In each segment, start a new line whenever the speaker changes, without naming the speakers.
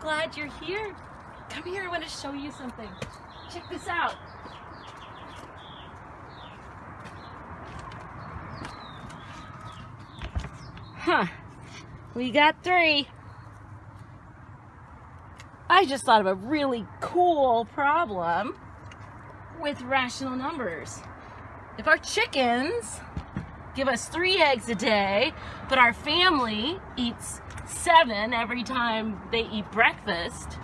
Glad you're here. Come here, I want to show you something. Check this out. Huh. We got three. I just thought of a really cool problem with rational numbers. If our chickens give us three eggs a day, but our family eats seven every time they eat breakfast,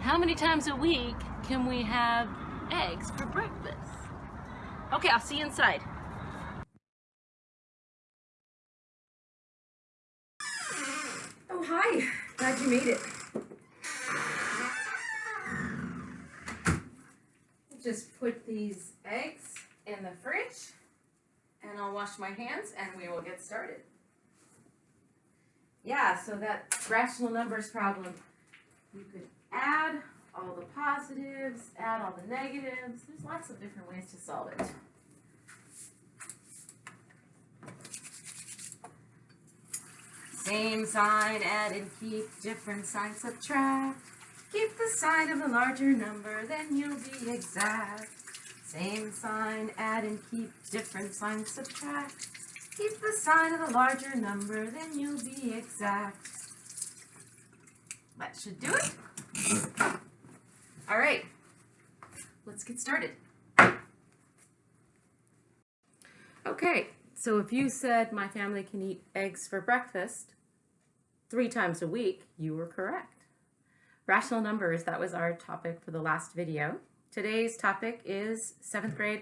how many times a week can we have eggs for breakfast? Okay, I'll see you inside.
Oh, hi. Glad you made it. Just put these eggs in the fridge and I'll wash my hands and we will get started. Yeah, so that rational numbers problem, you could add all the positives, add all the negatives. There's lots of different ways to solve it. Same sign, add and keep, different sign, subtract. Keep the sign of the larger number, then you'll be exact. Same sign, add and keep, different sign, subtract. Keep the sign of the larger number, then you'll be exact. That should do it. All right, let's get started. Okay, so if you said my family can eat eggs for breakfast three times a week, you were correct. Rational numbers, that was our topic for the last video. Today's topic is seventh grade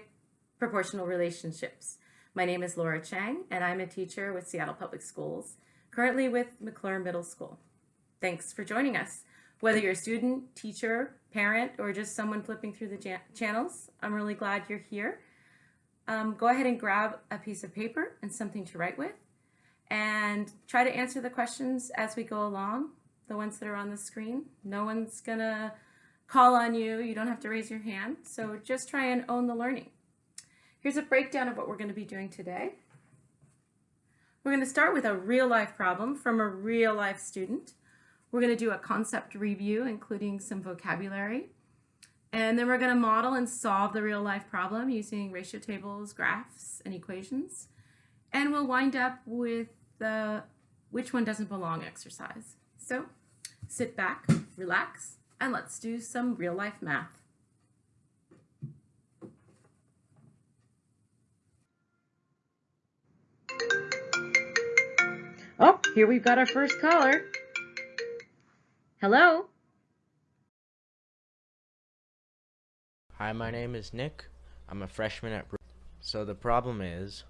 proportional relationships. My name is Laura Chang and I'm a teacher with Seattle Public Schools, currently with McClure Middle School. Thanks for joining us. Whether you're a student, teacher, parent, or just someone flipping through the channels, I'm really glad you're here. Um, go ahead and grab a piece of paper and something to write with and try to answer the questions as we go along, the ones that are on the screen. No one's gonna call on you. You don't have to raise your hand. So just try and own the learning. Here's a breakdown of what we're going to be doing today. We're going to start with a real life problem from a real life student. We're going to do a concept review, including some vocabulary. And then we're going to model and solve the real life problem using ratio tables, graphs, and equations. And we'll wind up with the which one doesn't belong exercise. So sit back, relax, and let's do some real life math. Oh, here we've got our first caller. Hello?
Hi, my name is Nick. I'm a freshman at So the problem is,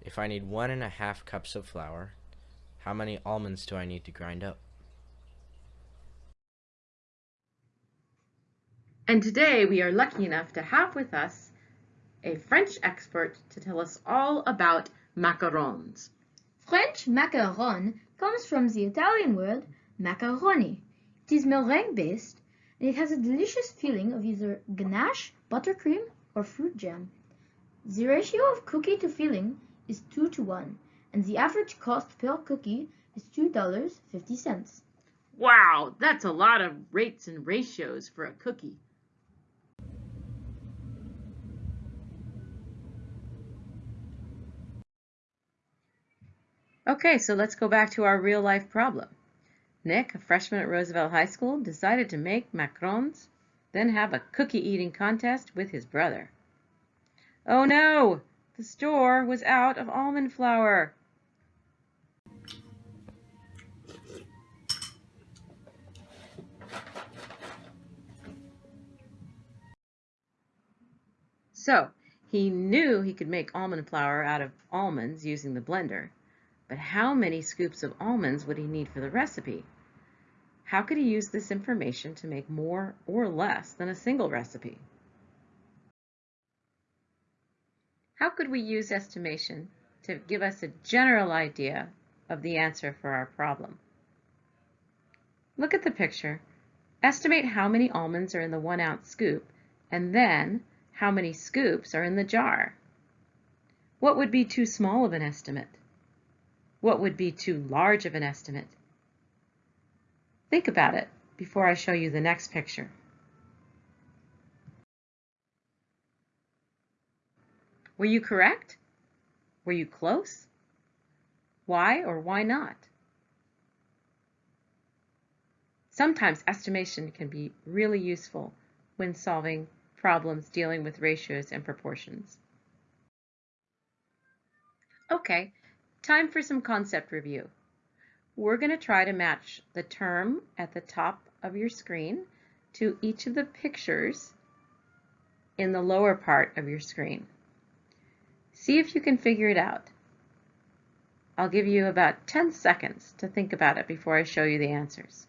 if I need one and a half cups of flour, how many almonds do I need to grind up?
And today we are lucky enough to have with us a French expert to tell us all about macarons.
French macaron comes from the Italian word macaroni. It is meringue based and it has a delicious feeling of either ganache, buttercream, or fruit jam. The ratio of cookie to filling is 2 to 1 and the average cost per cookie is $2.50.
Wow, that's a lot of rates and ratios for a cookie. Okay, so let's go back to our real life problem. Nick, a freshman at Roosevelt High School, decided to make macarons, then have a cookie eating contest with his brother. Oh no! The store was out of almond flour. So, he knew he could make almond flour out of almonds using the blender, but how many scoops of almonds would he need for the recipe? How could he use this information to make more or less than a single recipe? How could we use estimation to give us a general idea of the answer for our problem? Look at the picture. Estimate how many almonds are in the one ounce scoop and then how many scoops are in the jar. What would be too small of an estimate? What would be too large of an estimate? Think about it before I show you the next picture. Were you correct? Were you close? Why or why not? Sometimes estimation can be really useful when solving problems dealing with ratios and proportions. Okay, time for some concept review. We're going to try to match the term at the top of your screen to each of the pictures in the lower part of your screen. See if you can figure it out. I'll give you about 10 seconds to think about it before I show you the answers.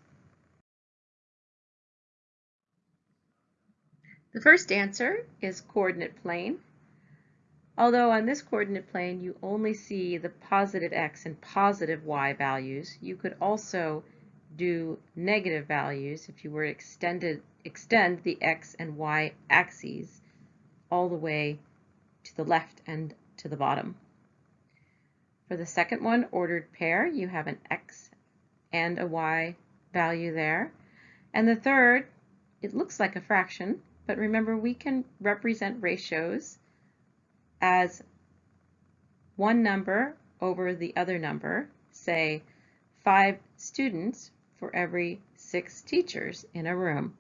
The first answer is coordinate plane. Although on this coordinate plane you only see the positive x and positive y values, you could also do negative values if you were extended extend the x and y axes all the way to the left and to the bottom. For the second one, ordered pair, you have an x and a y value there. And the third, it looks like a fraction, but remember we can represent ratios as one number over the other number, say five students for every six teachers in a room.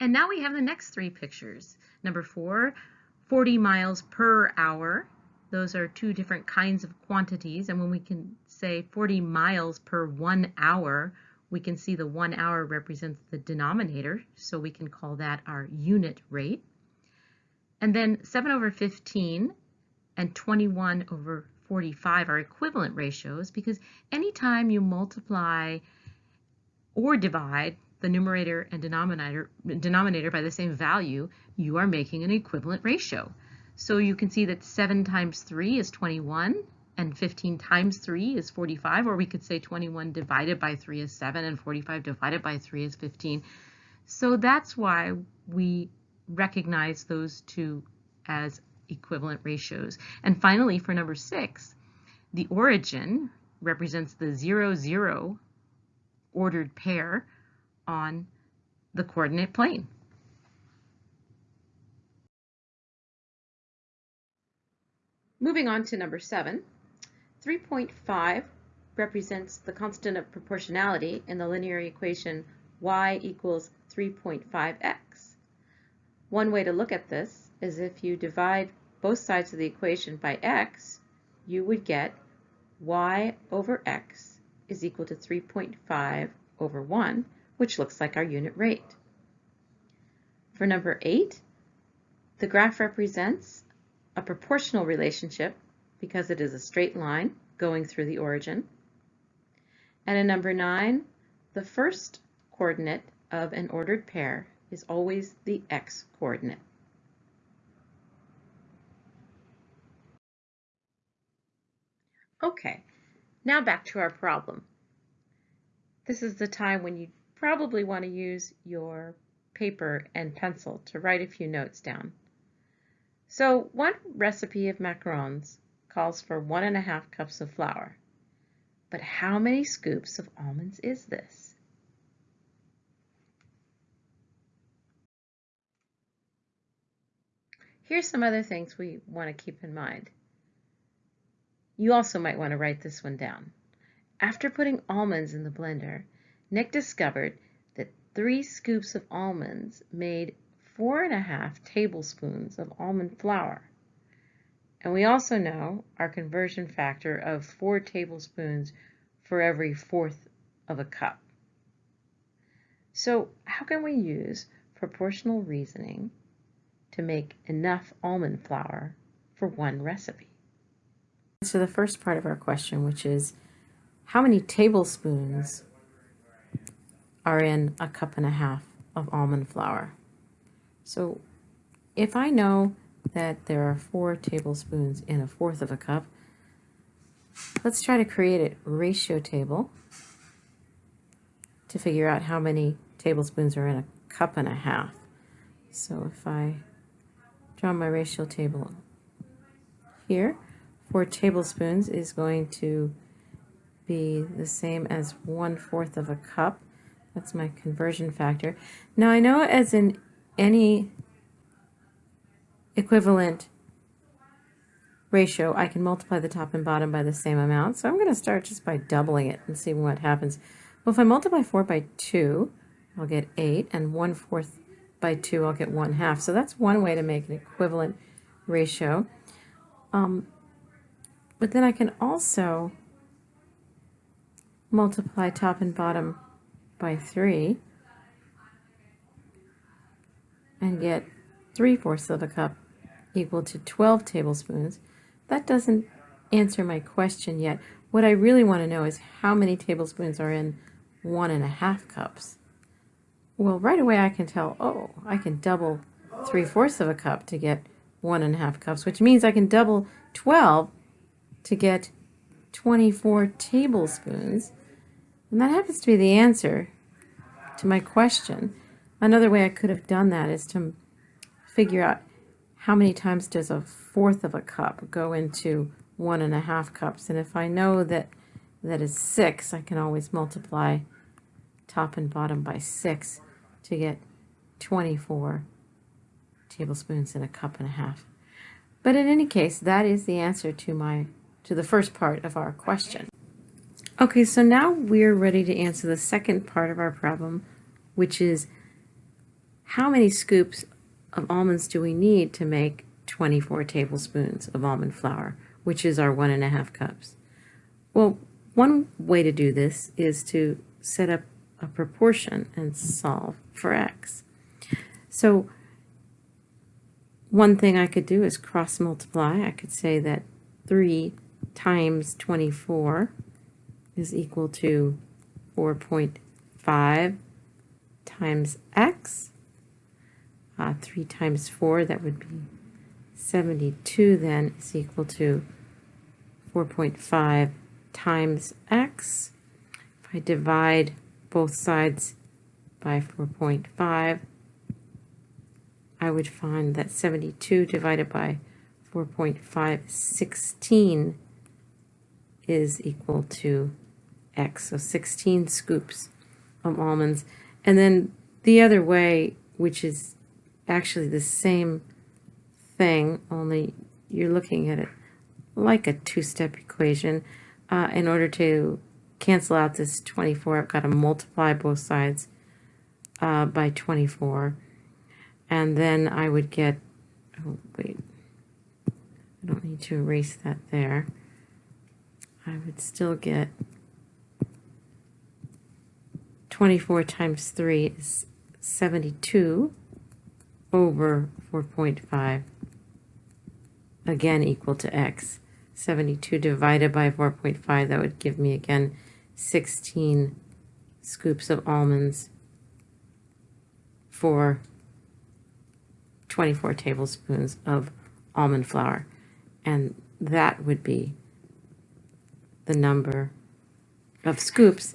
And now we have the next three pictures. Number four, 40 miles per hour. Those are two different kinds of quantities. And when we can say 40 miles per one hour, we can see the one hour represents the denominator. So we can call that our unit rate. And then 7 over 15 and 21 over 45 are equivalent ratios because anytime you multiply or divide the numerator and denominator, denominator by the same value, you are making an equivalent ratio. So you can see that 7 times 3 is 21, and 15 times 3 is 45, or we could say 21 divided by 3 is 7, and 45 divided by 3 is 15. So that's why we recognize those two as equivalent ratios. And finally, for number 6, the origin represents the 0, 0 ordered pair on the coordinate plane. Moving on to number seven, 3.5 represents the constant of proportionality in the linear equation y equals 3.5x. One way to look at this is if you divide both sides of the equation by x, you would get y over x is equal to 3.5 over 1, which looks like our unit rate. For number 8, the graph represents a proportional relationship because it is a straight line going through the origin. And in number 9, the first coordinate of an ordered pair is always the x coordinate. Okay, now back to our problem. This is the time when you probably want to use your paper and pencil to write a few notes down. So one recipe of macarons calls for one and a half cups of flour. But how many scoops of almonds is this? Here's some other things we want to keep in mind. You also might want to write this one down. After putting almonds in the blender, Nick discovered that three scoops of almonds made four and a half tablespoons of almond flour. And we also know our conversion factor of four tablespoons for every fourth of a cup. So how can we use proportional reasoning to make enough almond flour for one recipe? So the first part of our question, which is how many tablespoons are in a cup and a half of almond flour. So if I know that there are four tablespoons in a fourth of a cup, let's try to create a ratio table to figure out how many tablespoons are in a cup and a half. So if I draw my ratio table here, 4 tablespoons is going to be the same as one fourth of a cup. That's my conversion factor. Now I know as in any equivalent ratio, I can multiply the top and bottom by the same amount. So I'm going to start just by doubling it and see what happens. Well, if I multiply 4 by 2, I'll get 8, and 1 fourth by 2, I'll get 1 half. So that's one way to make an equivalent ratio. Um, but then I can also multiply top and bottom by 3 and get 3 fourths of a cup equal to 12 tablespoons. That doesn't answer my question yet. What I really want to know is how many tablespoons are in one and a half cups. Well, right away I can tell, oh, I can double three-fourths of a cup to get one and a half cups, which means I can double 12 to get 24 tablespoons. And that happens to be the answer to my question. Another way I could have done that is to figure out how many times does a fourth of a cup go into one and a half cups. And if I know that that is six, I can always multiply top and bottom by six to get 24 tablespoons in a cup and a half. But in any case, that is the answer to my to the first part of our question. Okay, so now we're ready to answer the second part of our problem, which is how many scoops of almonds do we need to make 24 tablespoons of almond flour, which is our one and a half cups? Well, one way to do this is to set up a proportion and solve for x. So one thing I could do is cross multiply. I could say that 3 times 24 is equal to 4.5 times x uh, 3 times 4, that would be 72 then is equal to 4.5 times x. If I divide both sides by 4.5, I would find that 72 divided by 4.5, 16 is equal to x. So 16 scoops of almonds. And then the other way, which is actually the same thing, only you're looking at it like a two-step equation. Uh, in order to cancel out this 24, I've got to multiply both sides uh, by 24. And then I would get, oh wait, I don't need to erase that there. I would still get 24 times 3 is 72 over 4.5, again equal to x. 72 divided by 4.5, that would give me again 16 scoops of almonds for 24 tablespoons of almond flour. And that would be the number of scoops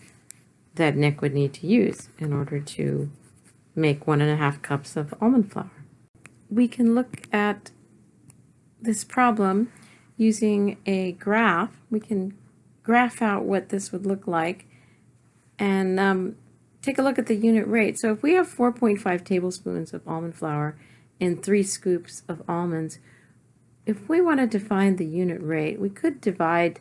that Nick would need to use in order to make one and a half cups of almond flour. We can look at this problem using a graph. We can graph out what this would look like and um, take a look at the unit rate. So if we have 4.5 tablespoons of almond flour and three scoops of almonds, if we wanted to find the unit rate, we could divide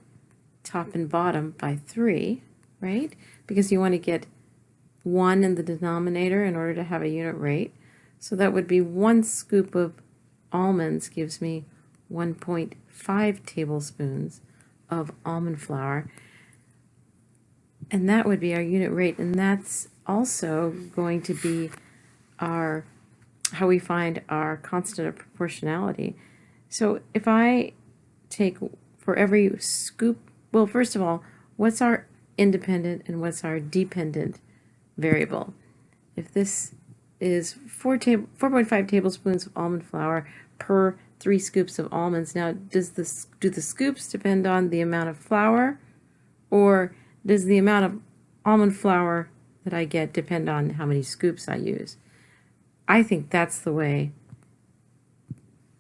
top and bottom by three, right? Because you want to get 1 in the denominator in order to have a unit rate. So that would be one scoop of almonds gives me 1.5 tablespoons of almond flour. And that would be our unit rate. And that's also going to be our how we find our constant of proportionality. So if I take for every scoop, well, first of all, what's our independent and what's our dependent variable. If this is 4 4.5 tablespoons of almond flour per 3 scoops of almonds. Now, does this do the scoops depend on the amount of flour or does the amount of almond flour that I get depend on how many scoops I use? I think that's the way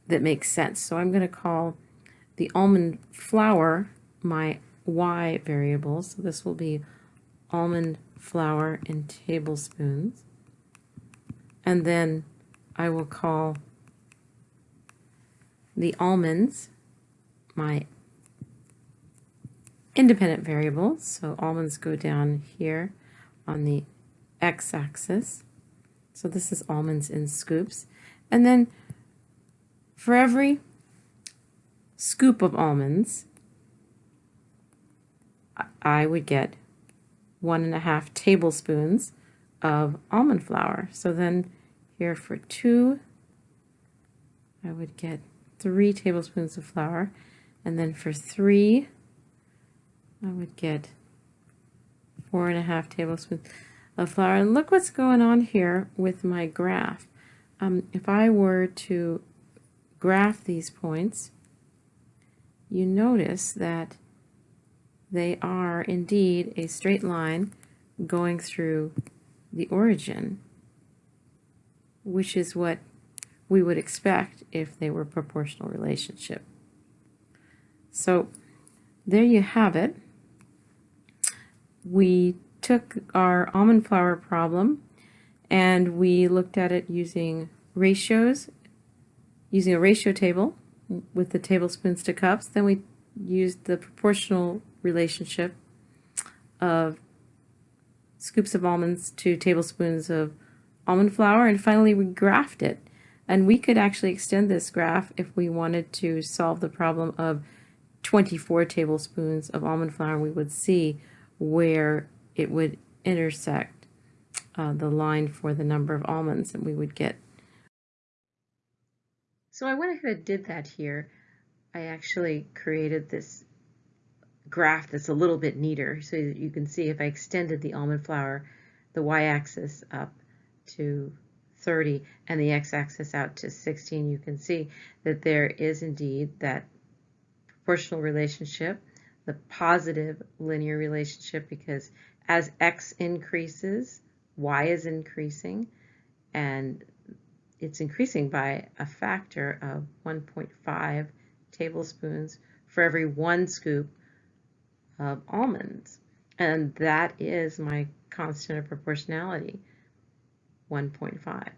that makes sense. So I'm going to call the almond flour, my y variable. So this will be almond flour in tablespoons. And then I will call the almonds my independent variables. So almonds go down here on the x-axis. So this is almonds in scoops. And then for every scoop of almonds, I would get one and a half tablespoons of almond flour. So then here for two, I would get three tablespoons of flour. And then for three, I would get four and a half tablespoons of flour. And look what's going on here with my graph. Um, if I were to graph these points, you notice that they are indeed a straight line going through the origin, which is what we would expect if they were proportional relationship. So there you have it. We took our almond flour problem and we looked at it using ratios, using a ratio table with the tablespoons to cups. Then we used the proportional relationship of scoops of almonds to tablespoons of almond flour. And finally, we graphed it. And we could actually extend this graph if we wanted to solve the problem of 24 tablespoons of almond flour. We would see where it would intersect uh, the line for the number of almonds and we would get. So I went ahead and did that here. I actually created this graph that's a little bit neater so that you can see if I extended the almond flour, the y-axis up to 30 and the x-axis out to 16, you can see that there is indeed that proportional relationship, the positive linear relationship because as x increases, y is increasing and it's increasing by a factor of 1.5 tablespoons for every one scoop of almonds. And that is my constant of proportionality, 1.5.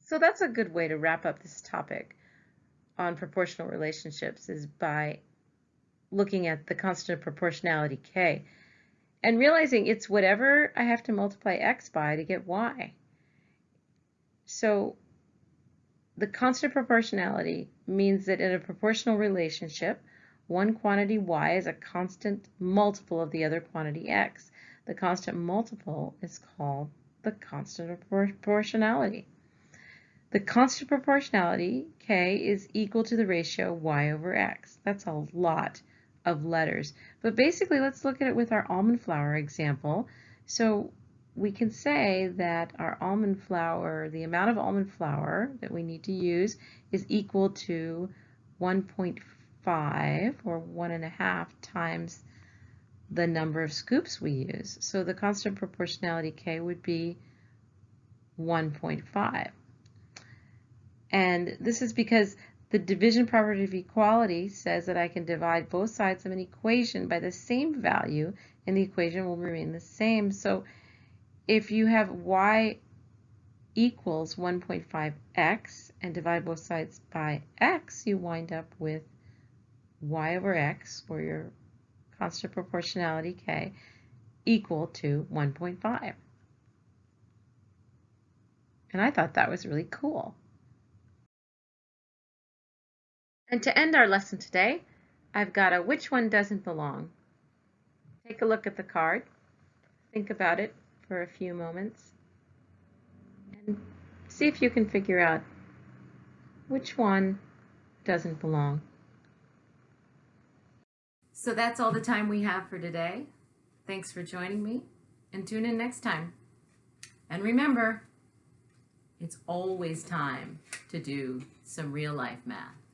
So that's a good way to wrap up this topic on proportional relationships is by looking at the constant of proportionality k and realizing it's whatever I have to multiply x by to get y. So the constant of proportionality means that in a proportional relationship, one quantity y is a constant multiple of the other quantity x. The constant multiple is called the constant of proportionality. The constant proportionality, k, is equal to the ratio y over x. That's a lot of letters. But basically, let's look at it with our almond flour example. So we can say that our almond flour, the amount of almond flour that we need to use is equal to 1.5 or one and a half times the number of scoops we use. So the constant proportionality K would be 1.5. And this is because the division property of equality says that I can divide both sides of an equation by the same value and the equation will remain the same. So if you have y equals 1.5x and divide both sides by x, you wind up with y over x, or your constant proportionality k, equal to 1.5. And I thought that was really cool. And to end our lesson today, I've got a which one doesn't belong. Take a look at the card, think about it for a few moments, and see if you can figure out which one doesn't belong. So that's all the time we have for today. Thanks for joining me and tune in next time. And remember, it's always time to do some real life math.